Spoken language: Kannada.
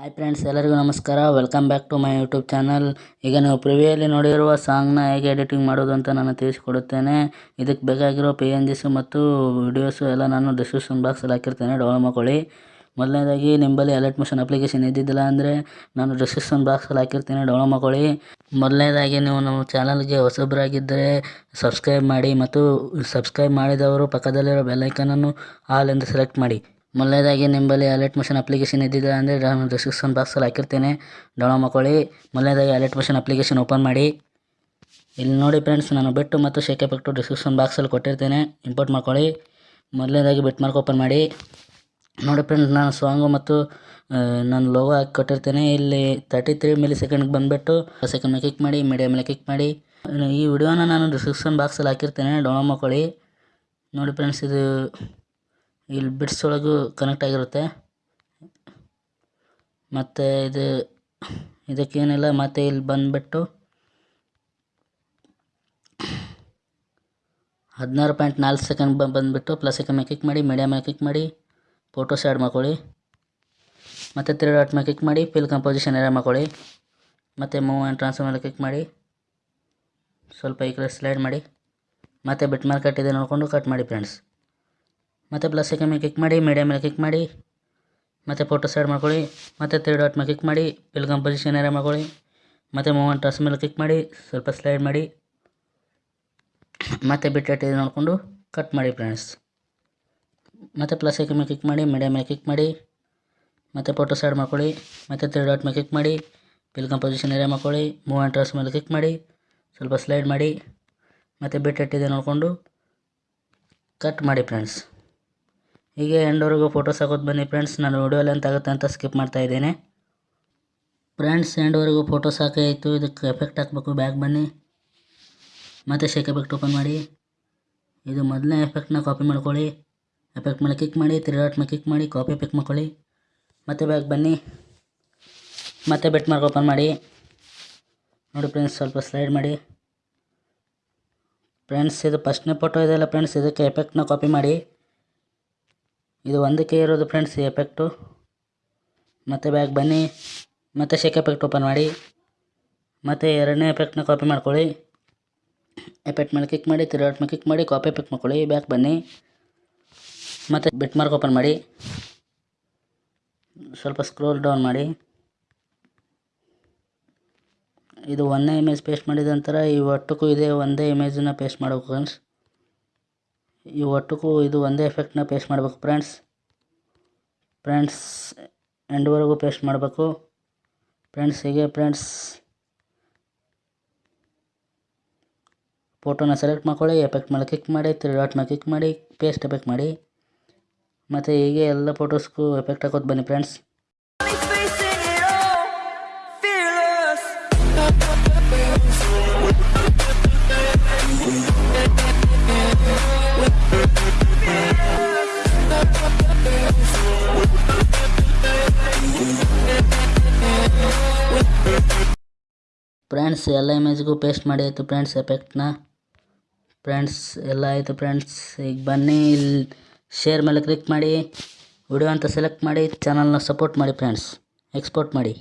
ಹಾಯ್ ಫ್ರೆಂಡ್ಸ್ ಎಲ್ಲರಿಗೂ ನಮಸ್ಕಾರ. Welcome back to my YouTube channel ಈಗ ನೀವು ಪ್ರಿವಿಯಲ್ಲಿ ನೋಡಿರುವ ಸಾಂಗ್ನ ಹೇಗೆ ಎಡಿಟಿಂಗ್ ಮಾಡೋದು ಅಂತ ನಾನು ತಿಳಿಸಿಕೊಡುತ್ತೇನೆ. ಇದಕ್ಕೆ ಬೇಕಾಗಿರೋ ಪಿ ಎನ್ ಜಿಸು ಮತ್ತು ವಿಡಿಯೋಸು ಎಲ್ಲ ನಾನು ಡಿಸ್ಕ್ರಿಪ್ಷನ್ ಬಾಕ್ಸಲ್ಲಿ ಹಾಕಿರ್ತೇನೆ. ಡೌನ್ಲೋಡ್ ಮಾಡ್ಕೊಳ್ಳಿ. ಮೊದಲನೇದಾಗಿ ನಿಂಬಲ್ಲಿ ಅಲರ್ಟ್ ಮೋಷನ್ ಅಪ್ಲಿಕೇಶನ್ ಇದ್ದಿದ್ದಿಲ್ಲ ಅಂದರೆ ನಾನು ಡಿಸ್ಕ್ರಿಪ್ಷನ್ ಬಾಕ್ಸಲ್ಲಿ ಹಾಕಿರ್ತೇನೆ. ಡೌನ್ಲೋಡ್ ಮಾಡ್ಕೊಳ್ಳಿ. ಮೊದಲನೇದಾಗಿ, ನೀವು ನಮ್ಮ ಚಾನಲ್ಗೆ ಹೊಸಬರಾಗಿದ್ದರೆ ಸಬ್ಸ್ಕ್ರೈಬ್ ಮಾಡಿ ಮತ್ತು ಸಬ್ಸ್ಕ್ರೈಬ್ ಮಾಡಿದವರು ಪಕ್ಕದಲ್ಲಿರೋ ಬೆಲ್ಲೈಕನನ್ನು ಆಲ್ ಎಂದು ಸೆಲೆಕ್ಟ್ ಮಾಡಿ. ಮೊದಲನೇದಾಗಿ ನಿಂಬಲ್ಲಿ ಅಲರ್ಟ್ ಮಿಷನ್ ಅಪ್ಲಿಕೇಶನ್ ಇದ್ದಿದೆ ಅಂದರೆ ನಾನು ಡಿಸ್ಕ್ರಿಪ್ಷನ್ ಬಾಕ್ಸಲ್ಲಿ ಹಾಕಿರ್ತೇನೆ. ಡೌನ್ಲೋಡ್ ಮಾಡ್ಕೊಳ್ಳಿ. ಮೊದಲನೇದಾಗಿ ಅಲರ್ಟ್ ಮಿಷನ್ ಅಪ್ಲಿಕೇಶನ್ ಓಪನ್ ಮಾಡಿ. ಇಲ್ಲಿ ನೋಡಿ ಫ್ರೆಂಡ್ಸ್ ನಾನು ಬಿಟ್ಟು ಮತ್ತು ಶೇಕ್ ಪಟ್ಟು ಡಿಸ್ಕ್ರಿಪ್ಷನ್ ಬಾಕ್ಸಲ್ಲಿ ಕೊಟ್ಟಿರ್ತೇನೆ. ಇಂಪೋರ್ಟ್ ಮಾಡ್ಕೊಳ್ಳಿ. ಮೊದಲನೇದಾಗಿ ಬಿಟ್ ಮಾರ್ಕ್ ಓಪನ್ ಮಾಡಿ. ನೋಡಿ ಫ್ರೆಂಡ್ಸ್ ನಾನು ಸಾಂಗು ಮತ್ತು ನಾನು ಲೋಗೋ ಹಾಕಿ ಕೊಟ್ಟಿರ್ತೇನೆ. ಇಲ್ಲಿ ತರ್ಟಿ ತ್ರೀ ಮಿಲಿ ಸೆಕೆಂಡ್ಗೆ ಬಂದುಬಿಟ್ಟು ಸೆಕೆಂಡ್ ಮೇಲೆ ಕ್ಲಿಕ್ ಮಾಡಿ ಮೀಡಿಯಾ ಮೇಲೆ ಕ್ಲಿಕ್ ಮಾಡಿ. ಈ ವಿಡಿಯೋನ ನಾನು ಡಿಸ್ಕ್ರಿಪ್ಷನ್ ಬಾಕ್ಸಲ್ಲಿ ಹಾಕಿರ್ತೇನೆ. ಡೌನ್ಲೋಡ್ ಮಾಡ್ಕೊಳ್ಳಿ. ನೋಡಿ ಫ್ರೆಂಡ್ಸ್ ಇದು ಇಲ್ಲಿ ಬಿಟ್ಸ್ ಒಳಗೂ ಕನೆಕ್ಟ್ ಆಗಿರುತ್ತೆ. ಮತ್ತು ಇದು, ಇದಕ್ಕೇನಿಲ್ಲ, ಮತ್ತು ಇಲ್ಲಿ ಬಂದುಬಿಟ್ಟು ಹದಿನಾರು ಪಾಯಿಂಟ್ ನಾಲ್ಕು ಸೆಕೆಂಡ್ ಬಂದುಬಿಟ್ಟು ಪ್ಲಸ್ ಐಕನ್ ಮೇಲೆ ಕ್ಲಿಕ್ ಮಾಡಿ ಮೀಡಿಯಾ ಮೇಲೆ ಕ್ಲಿಕ್ ಮಾಡಿ ಫೋಟೋಸ್ ಆ್ಯಡ್ ಮಾಡ್ಕೊಳ್ಳಿ. ಮತ್ತು ತ್ರೀ ಡಾಟ್ ಮೇಲೆ ಕ್ಲಿಕ್ ಮಾಡಿ ಫಿಲ್ ಕಂಪೋಸಿಷನ್ ಏರಿಯಾ ಮಾಡ್ಕೊಳ್ಳಿ. ಮತ್ತು ಮೂವ್ ಆ್ಯಂಡ್ ಟ್ರಾನ್ಸ್ಫರ್ ಮೇಲೆ ಕ್ಲಿಕ್ ಮಾಡಿ. ಸ್ವಲ್ಪ ಈ ಕಡೆ ಸ್ಲೈಡ್ ಮಾಡಿ. ಮತ್ತು ಬಿಟ್ ಮಾರ್ಕೆಟ್ ಕಟ್ ಇದೆ ನೋಡಿಕೊಂಡು ಕಟ್ ಮಾಡಿ ಫ್ರೆಂಡ್ಸ್ ಮತ್ತು ಪ್ಲಸ್ ಐಕನ್ ಮೇಲೆ ಕ್ಲಿಕ್ ಮಾಡಿ ಮೀಡಿಯಾ ಮೇಲೆ ಕ್ಲಿಕ್ ಮಾಡಿ, ಮತ್ತು ಫೋಟೋ ಸೈಡ್ ಮಾಡ್ಕೊಳ್ಳಿ, ಮತ್ತು ತ್ರೀ ಡಾಟ್ ಮೇಲೆ ಕ್ಲಿಕ್ ಮಾಡಿ ಬಿಲ್ ಕಂಪೋಸಿಷನ್ ಏರಿಯಾ ಮಾಡ್ಕೊಳ್ಳಿ, ಮತ್ತು ಮೂವ್ ಟ್ರಸ್ ಮೇಲೆ ಕ್ಲಿಕ್ ಮಾಡಿ, ಸ್ವಲ್ಪ ಸ್ಲೈಡ್ ಮಾಡಿ, ಮತ್ತು ಬಿಟ್ ಇದೆ ನೋಡಿಕೊಂಡು ಕಟ್ ಮಾಡಿ ಫ್ರೆಂಡ್ಸ್ ಮತ್ತು ಪ್ಲಸ್ ಐಕನ್ ಮೇಲೆ ಕ್ಲಿಕ್ ಮಾಡಿ ಮೀಡಿಯಾ ಮೇಲೆ ಕ್ಲಿಕ್ ಮಾಡಿ, ಮತ್ತು ಫೋಟೋ ಸೈಡ್ ಮಾಡ್ಕೊಳ್ಳಿ, ಮತ್ತು ತ್ರೀ ಡಾಟ್ ಮೇಲೆ ಕ್ಲಿಕ್ ಮಾಡಿ ಬಿಲ್ ಕಂಪೋಸಿಷನ್ ಏರಿಯಾ ಮಾಡ್ಕೊಳ್ಳಿ ಮೂವ್ ಆ್ಯಂಡ್ ಟ್ರಸ್ ಮೇಲೆ ಕ್ಲಿಕ್ ಮಾಡಿ, ಸ್ವಲ್ಪ ಸ್ಲೈಡ್ ಮಾಡಿ, ಮತ್ತು ಬಿಟ್ ಇದೆ ನೋಡಿಕೊಂಡು ಕಟ್ ಮಾಡಿ ಫ್ರೆಂಡ್ಸ್ ಹೀಗೆ ಎಂಡವರೆಗೂ ಫೋಟೋಸ್ ಹಾಕೋದು ಬನ್ನಿ ಫ್ರೆಂಡ್ಸ್ ನಾನು ವಿಡಿಯೋ ಲೆಂತ್ ಆಗುತ್ತೆ ಅಂತ ಸ್ಕಿಪ್ ಮಾಡ್ತಾ ಇದ್ದೇನೆ. ಫ್ರೆಂಡ್ಸ್ ಎಂಡವರೆಗೂ ಫೋಟೋಸ್ ಹಾಕಾಯಿತು ಇದಕ್ಕೆ ಎಫೆಕ್ಟ್ ಹಾಕಬೇಕು ಬ್ಯಾಗ್ ಬನ್ನಿ. ಮತ್ತು ಶೇಕ್ ಎಫೆಕ್ಟ್ ಓಪನ್ ಮಾಡಿ. ಇದು ಮೊದಲನೇ ಎಫೆಕ್ಟ್ನ ಕಾಪಿ ಮಾಡ್ಕೊಳ್ಳಿ. ಎಫೆಕ್ಟ್ ಮೇಲೆ ಕ್ಲಿಕ್ ಮಾಡಿ ತ್ರೀ ಡಾಟ್ ಮೇಲೆ ಕ್ಲಿಕ್ ಮಾಡಿ ಕಾಪಿ ಪಿಕ್ ಮಾಡ್ಕೊಳ್ಳಿ. ಮತ್ತೆ ಬ್ಯಾಗ್ ಬನ್ನಿ. ಮತ್ತೆ ಬೆಟ್ ಮಾರ್ಕ್ ಓಪನ್ ಮಾಡಿ. ನೋಡಿ ಫ್ರೆಂಡ್ಸ್ ಸ್ವಲ್ಪ ಸ್ಲೈಡ್ ಮಾಡಿ. ಫ್ರೆಂಡ್ಸ್ ಇದು ಫಸ್ಟ್ನೇ ಫೋಟೋ ಇದೆಯಲ್ಲ ಫ್ರೆಂಡ್ಸ್ ಇದಕ್ಕೆ ಎಫೆಕ್ಟ್ನ ಕಾಪಿ ಮಾಡಿ. ಇದು ಒಂದಕ್ಕೆ ಇರೋದು ಫ್ರೆಂಡ್ಸ್ ಎಫೆಕ್ಟು ಮತ್ತು ಬ್ಯಾಗ್ ಬನ್ನಿ. ಮತ್ತು ಶೇಕ್ ಎಫೆಕ್ಟ್ ಓಪನ್ ಮಾಡಿ. ಮತ್ತು ಎರಡನೇ ಎಫೆಕ್ಟ್ನ ಕಾಪಿ ಮಾಡ್ಕೊಳ್ಳಿ. ಎಫೆಕ್ಟ್ ಮೇಲೆ ಕ್ಲಿಕ್ ಮಾಡಿ, ತಿರುಗಾಟ್ ಮೇಲೆ ಕ್ಲಿಕ್ ಮಾಡಿ ಕಾಪಿ ಪಿಕ್ ಮಾಡ್ಕೊಳ್ಳಿ. ಬ್ಯಾಕ್ ಬನ್ನಿ. ಮತ್ತು ಬಿಟ್ ಮಾರ್ಕ್ ಓಪನ್ ಮಾಡಿ. ಸ್ವಲ್ಪ ಸ್ಕ್ರೋಲ್ ಡೌನ್ ಮಾಡಿ. ಇದು ಒಂದೇ ಇಮೇಜ್ ಪೇಸ್ಟ್ ಮಾಡಿದ ನಂತರ ಈ ಒಟ್ಟಕ್ಕೂ ಇದೆ ಒಂದೇ ಇಮೇಜನ್ನು ಪೇಸ್ಟ್ ಮಾಡಬೇಕು ಫ್ರೆಂಡ್ಸ್ ಈ ಒಟ್ಟಕ್ಕೂ ಇದು ಒಂದೇ ಎಫೆಕ್ಟ್ನ ಪೇಸ್ಟ್ ಮಾಡಬೇಕು ಫ್ರೆಂಡ್ಸ್ ಫ್ರೆಂಡ್ಸ್ ಎಂಡ್ವರೆಗೂ ಪೇಸ್ಟ್ ಮಾಡಬೇಕು. ಫ್ರೆಂಡ್ಸ್ ಹೀಗೆ ಫ್ರೆಂಡ್ಸ್ ಫೋಟೋನ ಸೆಲೆಕ್ಟ್ ಮಾಡ್ಕೊಳ್ಳಿ ಎಫೆಕ್ಟ್ ಮೇಲೆ ಕ್ಲಿಕ್ ಮಾಡಿ ತ್ರೀ ಡಾಟ್ ಮೇಲೆ ಕ್ಲಿಕ್ ಮಾಡಿ ಪೇಸ್ಟ್ ಎಫೆಕ್ಟ್ ಮಾಡಿ. ಮತ್ತು ಹೀಗೆ ಎಲ್ಲ ಫೋಟೋಸ್ಗೂ ಎಫೆಕ್ಟ್ ಹಾಕೋದು ಬನ್ನಿ ಫ್ರೆಂಡ್ಸ್. ಫ್ರೆಂಡ್ಸ್ ಎಲ್ಲ ಇಮೇಜ್ಗೂ ಪೇಸ್ಟ್ ಮಾಡಿ ಆಯಿತು ಫ್ರೆಂಡ್ಸ್ ಎಫೆಕ್ಟ್ನ ಫ್ರೆಂಡ್ಸ್ ಎಲ್ಲ ಆಯಿತು ಫ್ರೆಂಡ್ಸ್ ಈಗ ಬನ್ನಿ, ಇಲ್ಲಿ ಶೇರ್ ಮೇಲೆ ಕ್ಲಿಕ್ ಮಾಡಿ. ವಿಡಿಯೋ ಅಂತ ಸೆಲೆಕ್ಟ್ ಮಾಡಿ. ಚಾನಲ್ನ ಸಪೋರ್ಟ್ ಮಾಡಿ ಫ್ರೆಂಡ್ಸ್ ಎಕ್ಸ್ಪೋರ್ಟ್ ಮಾಡಿ.